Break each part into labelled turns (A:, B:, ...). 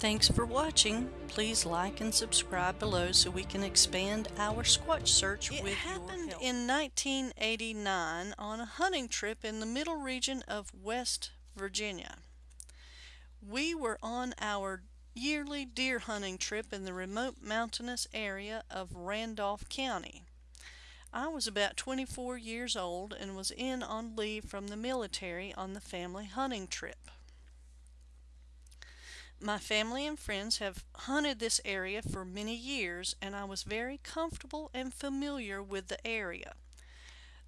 A: Thanks for watching. Please like and subscribe below so we can expand our Squatch search
B: It
A: with
B: happened in 1989 on a hunting trip in the middle region of West Virginia. We were on our yearly deer hunting trip in the remote mountainous area of Randolph County. I was about 24 years old and was in on leave from the military on the family hunting trip. My family and friends have hunted this area for many years and I was very comfortable and familiar with the area.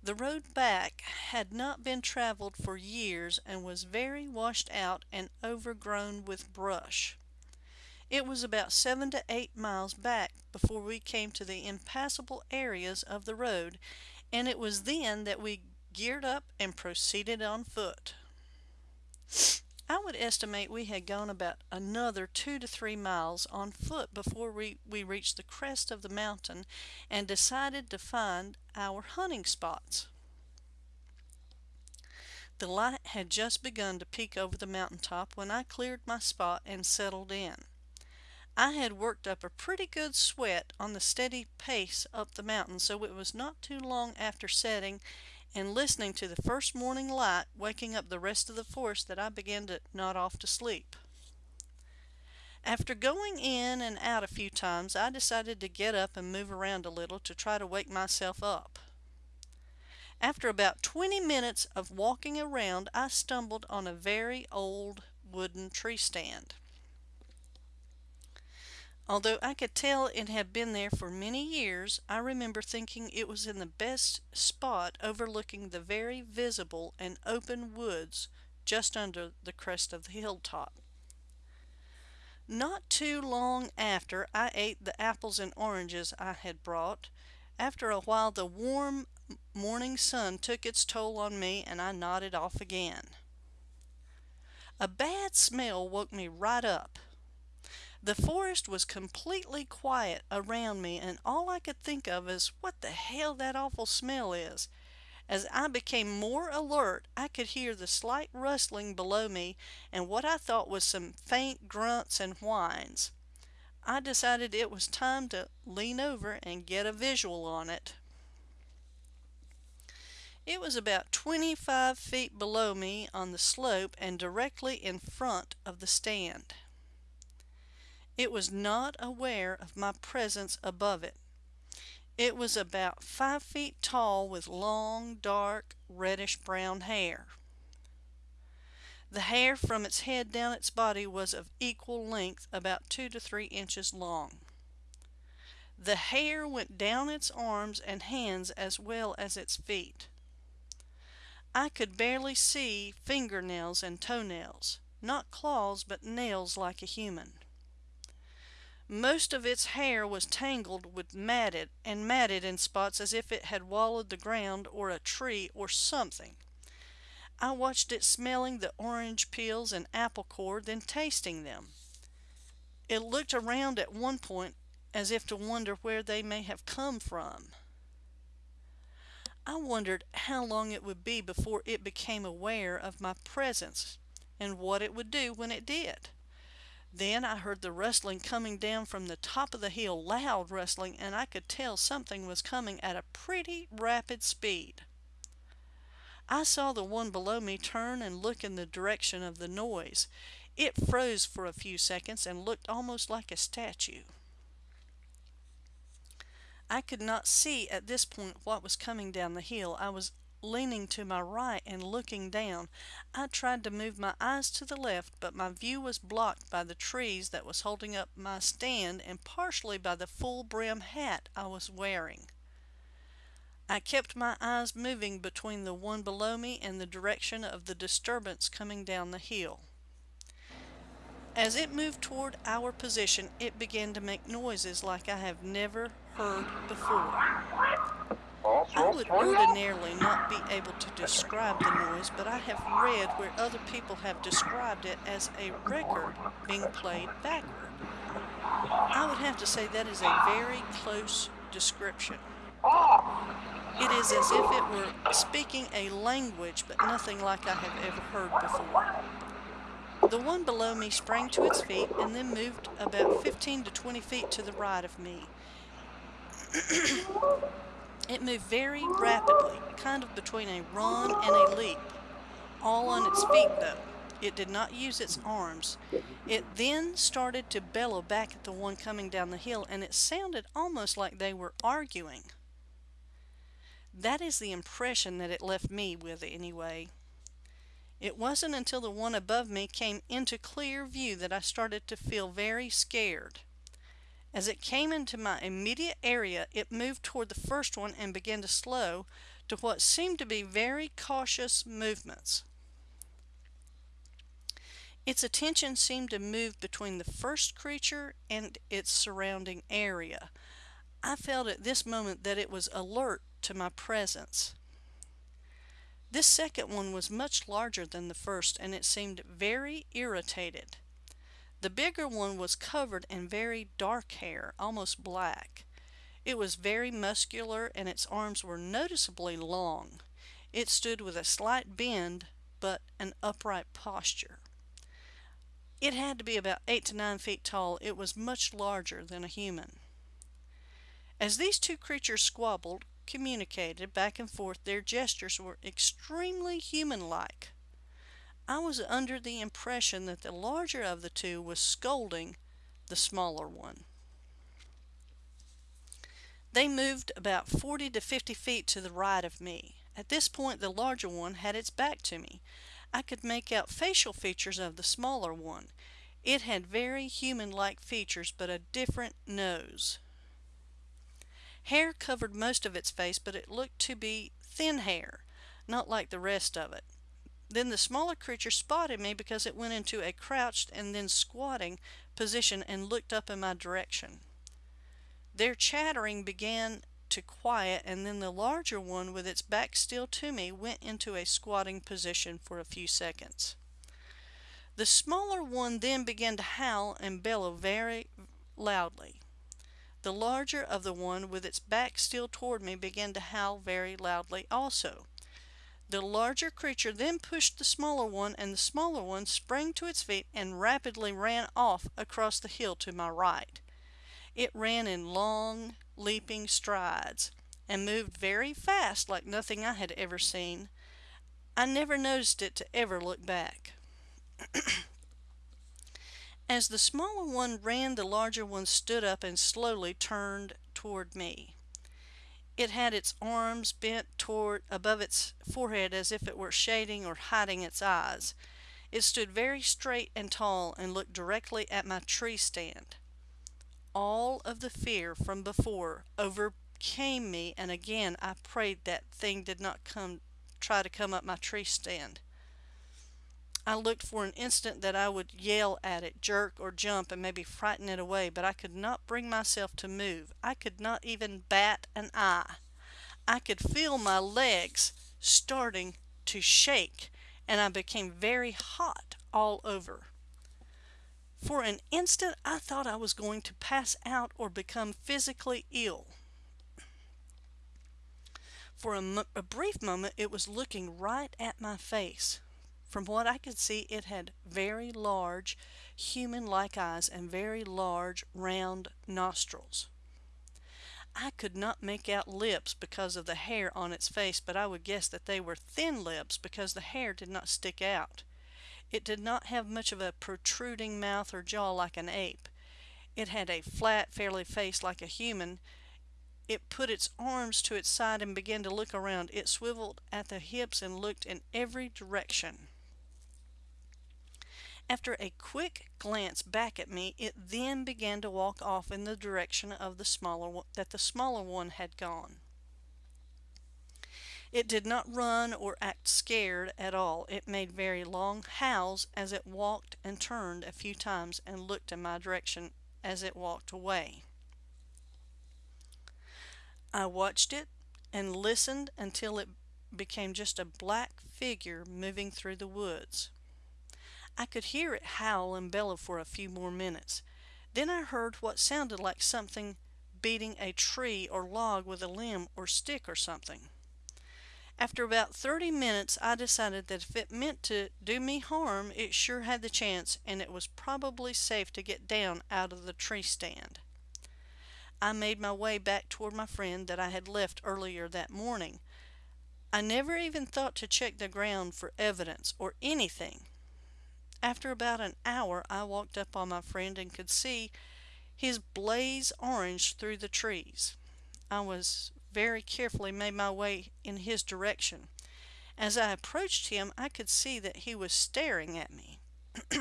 B: The road back had not been traveled for years and was very washed out and overgrown with brush. It was about seven to eight miles back before we came to the impassable areas of the road, and it was then that we geared up and proceeded on foot. I would estimate we had gone about another two to three miles on foot before we, we reached the crest of the mountain and decided to find our hunting spots. The light had just begun to peek over the mountaintop when I cleared my spot and settled in. I had worked up a pretty good sweat on the steady pace up the mountain, so it was not too long after setting and listening to the first morning light waking up the rest of the force that I began to nod off to sleep. After going in and out a few times, I decided to get up and move around a little to try to wake myself up. After about 20 minutes of walking around, I stumbled on a very old wooden tree stand. Although I could tell it had been there for many years, I remember thinking it was in the best spot overlooking the very visible and open woods just under the crest of the hilltop. Not too long after I ate the apples and oranges I had brought. After a while the warm morning sun took its toll on me and I nodded off again. A bad smell woke me right up. The forest was completely quiet around me and all I could think of is what the hell that awful smell is. As I became more alert, I could hear the slight rustling below me and what I thought was some faint grunts and whines. I decided it was time to lean over and get a visual on it. It was about 25 feet below me on the slope and directly in front of the stand. It was not aware of my presence above it. It was about five feet tall with long, dark, reddish brown hair. The hair from its head down its body was of equal length, about two to three inches long. The hair went down its arms and hands as well as its feet. I could barely see fingernails and toenails, not claws but nails like a human. Most of its hair was tangled with matted and matted in spots as if it had wallowed the ground or a tree or something. I watched it smelling the orange peels and apple core, then tasting them. It looked around at one point as if to wonder where they may have come from. I wondered how long it would be before it became aware of my presence and what it would do when it did. Then I heard the rustling coming down from the top of the hill, loud rustling, and I could tell something was coming at a pretty rapid speed. I saw the one below me turn and look in the direction of the noise. It froze for a few seconds and looked almost like a statue. I could not see at this point what was coming down the hill. I was leaning to my right and looking down. I tried to move my eyes to the left, but my view was blocked by the trees that was holding up my stand and partially by the full brim hat I was wearing. I kept my eyes moving between the one below me and the direction of the disturbance coming down the hill. As it moved toward our position, it began to make noises like I have never heard before. I would ordinarily not be able to describe the noise, but I have read where other people have described it as a record being played backward. I would have to say that is a very close description. It is as if it were speaking a language, but nothing like I have ever heard before. The one below me sprang to its feet and then moved about 15 to 20 feet to the right of me. it moved very rapidly, kind of between a run and a leap, all on its feet though. It did not use its arms. It then started to bellow back at the one coming down the hill, and it sounded almost like they were arguing. That is the impression that it left me with, anyway. It wasn't until the one above me came into clear view that I started to feel very scared. As it came into my immediate area, it moved toward the first one and began to slow to what seemed to be very cautious movements. Its attention seemed to move between the first creature and its surrounding area. I felt at this moment that it was alert to my presence. This second one was much larger than the first and it seemed very irritated. The bigger one was covered in very dark hair, almost black. It was very muscular and its arms were noticeably long. It stood with a slight bend but an upright posture. It had to be about eight to nine feet tall. It was much larger than a human. As these two creatures squabbled, communicated back and forth, their gestures were extremely human-like. I was under the impression that the larger of the two was scolding the smaller one. They moved about 40 to 50 feet to the right of me. At this point, the larger one had its back to me. I could make out facial features of the smaller one. It had very human-like features, but a different nose. Hair covered most of its face, but it looked to be thin hair, not like the rest of it. Then the smaller creature spotted me because it went into a crouched and then squatting position and looked up in my direction. Their chattering began to quiet and then the larger one with its back still to me went into a squatting position for a few seconds. The smaller one then began to howl and bellow very loudly. The larger of the one with its back still toward me began to howl very loudly also. The larger creature then pushed the smaller one and the smaller one sprang to its feet and rapidly ran off across the hill to my right. It ran in long, leaping strides, and moved very fast like nothing I had ever seen. I never noticed it to ever look back. As the smaller one ran, the larger one stood up and slowly turned toward me. It had its arms bent toward above its forehead as if it were shading or hiding its eyes. It stood very straight and tall and looked directly at my tree stand all of the fear from before overcame me and again I prayed that thing did not come try to come up my tree stand. I looked for an instant that I would yell at it, jerk or jump and maybe frighten it away, but I could not bring myself to move. I could not even bat an eye. I could feel my legs starting to shake and I became very hot all over. For an instant, I thought I was going to pass out or become physically ill. For a, a, brief moment, it was looking right at my face. From what I could see, it had very large, human-like eyes and very large, round nostrils. I could not make out lips because of the hair on its face, but I would guess that they were thin lips because the hair did not stick out. It did not have much of a protruding mouth or jaw like an ape. It had a flat, fairly face like a human. It put its arms to its side and began to look around. It swiveled at the hips and looked in every direction. After a quick glance back at me, it then began to walk off in the direction of the smaller one, that the smaller one had gone. It did not run or act scared at all. It made very long howls as it walked and turned a few times and looked in my direction as it walked away. I watched it and listened until it became just a black figure moving through the woods. I could hear it howl and bellow for a few more minutes. Then I heard what sounded like something beating a tree or log with a limb or stick or something. After about 30 minutes, I decided that if it meant to do me harm, it sure had the chance, and it was probably safe to get down out of the tree stand. I made my way back toward my friend that I had left earlier that morning. I never even thought to check the ground for evidence or anything. After about an hour, I walked up on my friend and could see his blaze orange through the trees. I was very carefully made my way in his direction. As I approached him, I could see that he was staring at me.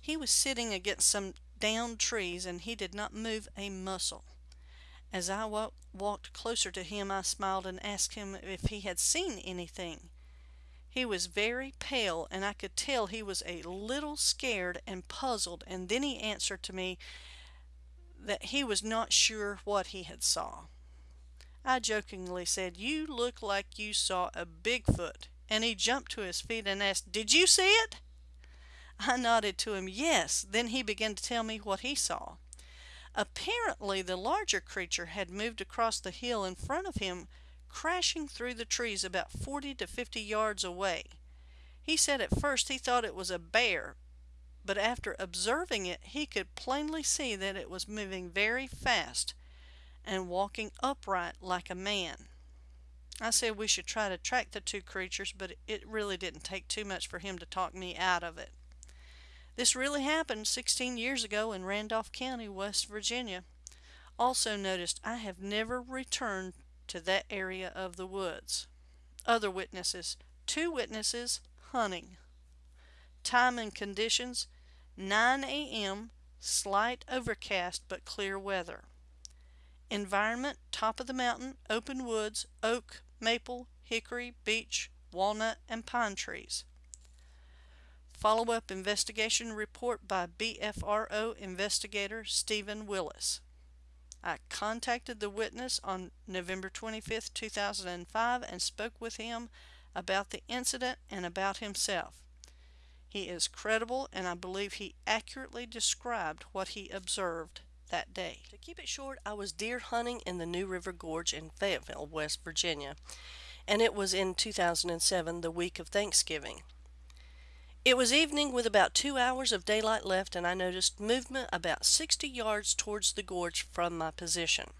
B: he was sitting against some downed trees and he did not move a muscle. As I walked closer to him, I smiled and asked him if he had seen anything. He was very pale and I could tell he was a little scared and puzzled and then he answered to me that he was not sure what he had saw. I jokingly said, You look like you saw a Bigfoot. And he jumped to his feet and asked, Did you see it? I nodded to him, Yes. Then he began to tell me what he saw. Apparently, the larger creature had moved across the hill in front of him, crashing through the trees about 40 to 50 yards away. He said at first he thought it was a bear, but after observing it, he could plainly see that it was moving very fast and walking upright like a man. I said we should try to track the two creatures, but it really didn't take too much for him to talk me out of it. This really happened 16 years ago in Randolph County, West Virginia. Also noticed I have never returned to that area of the woods. Other witnesses. Two witnesses hunting. Time and conditions 9 a.m., slight overcast but clear weather. Environment, top of the mountain, open woods, oak, maple, hickory, beech, walnut, and pine trees. Follow-up investigation report by BFRO investigator Stephen Willis. I contacted the witness on November 25, 2005 and spoke with him about the incident and about himself. He is credible and I believe he accurately described what he observed that day.
A: To keep it short, I was deer hunting in the New River Gorge in Fayetteville, West Virginia, and it was in 2007, the week of Thanksgiving. It was evening with about two hours of daylight left, and I noticed movement about 60 yards towards the gorge from my position.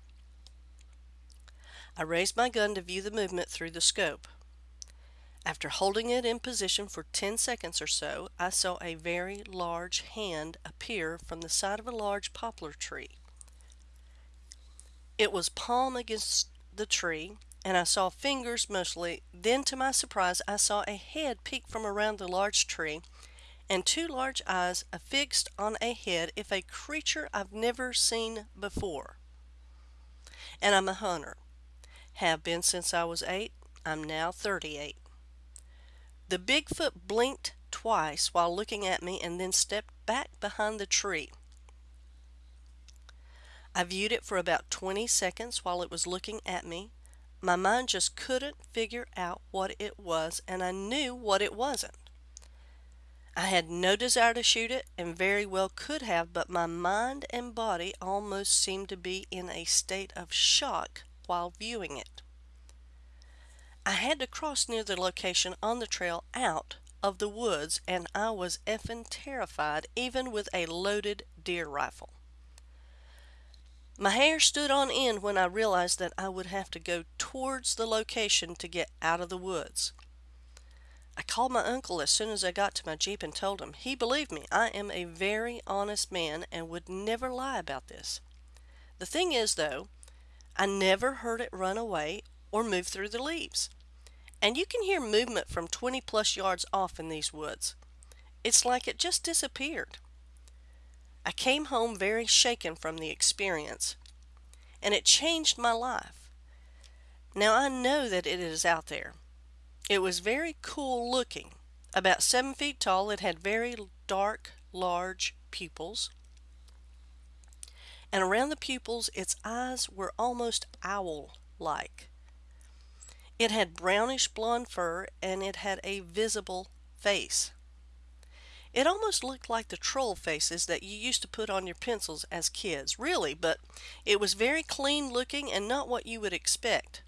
A: I raised my gun to view the movement through the scope. After holding it in position for 10 seconds or so, I saw a very large hand appear from the side of a large poplar tree. It was palm against the tree, and I saw fingers mostly. Then, to my surprise, I saw a head peek from around the large tree, and two large eyes affixed on a head if a creature I've never seen before. And I'm a hunter. Have been since I was eight. I'm now 38. The Bigfoot blinked twice while looking at me and then stepped back behind the tree. I viewed it for about 20 seconds while it was looking at me. My mind just couldn't figure out what it was, and I knew what it wasn't. I had no desire to shoot it and very well could have, but my mind and body almost seemed to be in a state of shock while viewing it. I had to cross near the location on the trail out of the woods and I was effing terrified even with a loaded deer rifle. My hair stood on end when I realized that I would have to go towards the location to get out of the woods. I called my uncle as soon as I got to my Jeep and told him. He believed me. I am a very honest man and would never lie about this. The thing is, though, I never heard it run away or move through the leaves. And you can hear movement from 20 plus yards off in these woods. It's like it just disappeared. I came home very shaken from the experience, and it changed my life. Now I know that it is out there. It was very cool looking. About seven feet tall, it had very dark, large pupils. And around the pupils, its eyes were almost owl like. It had brownish blonde fur and it had a visible face. It almost looked like the troll faces that you used to put on your pencils as kids, really, but it was very clean looking and not what you would expect.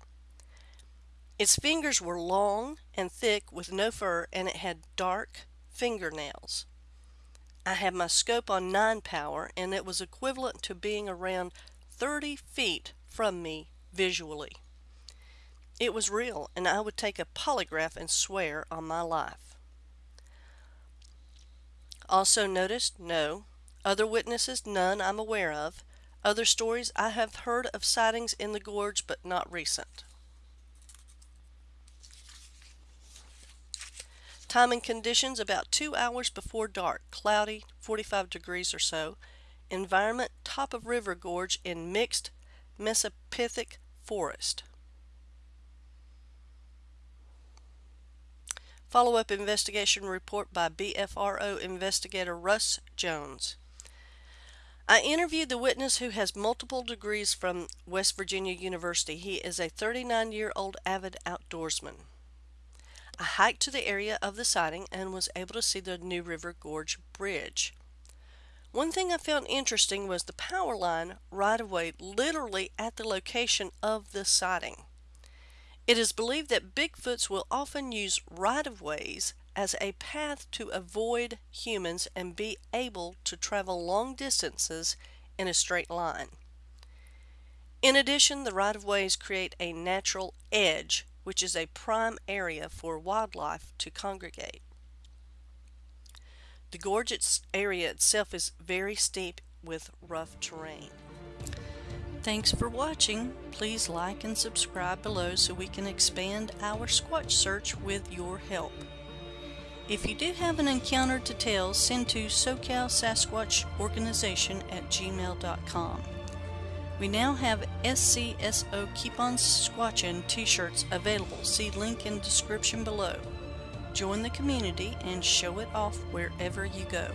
A: Its fingers were long and thick with no fur and it had dark fingernails. I had my scope on 9 power and it was equivalent to being around 30 feet from me visually. It was real and I would take a polygraph and swear on my life. Also noticed, no. Other witnesses, none I'm aware of. Other stories, I have heard of sightings in the gorge but not recent. Time and conditions about two hours before dark, cloudy, 45 degrees or so. Environment top of river gorge in mixed mesophytic forest. Follow-up investigation report by BFRO investigator Russ Jones. I interviewed the witness who has multiple degrees from West Virginia University. He is a 39-year-old avid outdoorsman. I hiked to the area of the sighting and was able to see the New River Gorge Bridge. One thing I found interesting was the power line right-of-way literally at the location of the sighting. It is believed that Bigfoots will often use right-of-ways as a path to avoid humans and be able to travel long distances in a straight line. In addition, the right-of-ways create a natural edge which is a prime area for wildlife to congregate. The gorge area itself is very steep with rough terrain.
B: Thanks for watching. Please like and subscribe below so we can expand our Squatch search with your help. If you do have an encounter to tell, send to SoCal Sasquatch Organization at gmail.com. We now have SCSO Keep On Squatchin t-shirts available. See link in description below. Join the community and show it off wherever you go.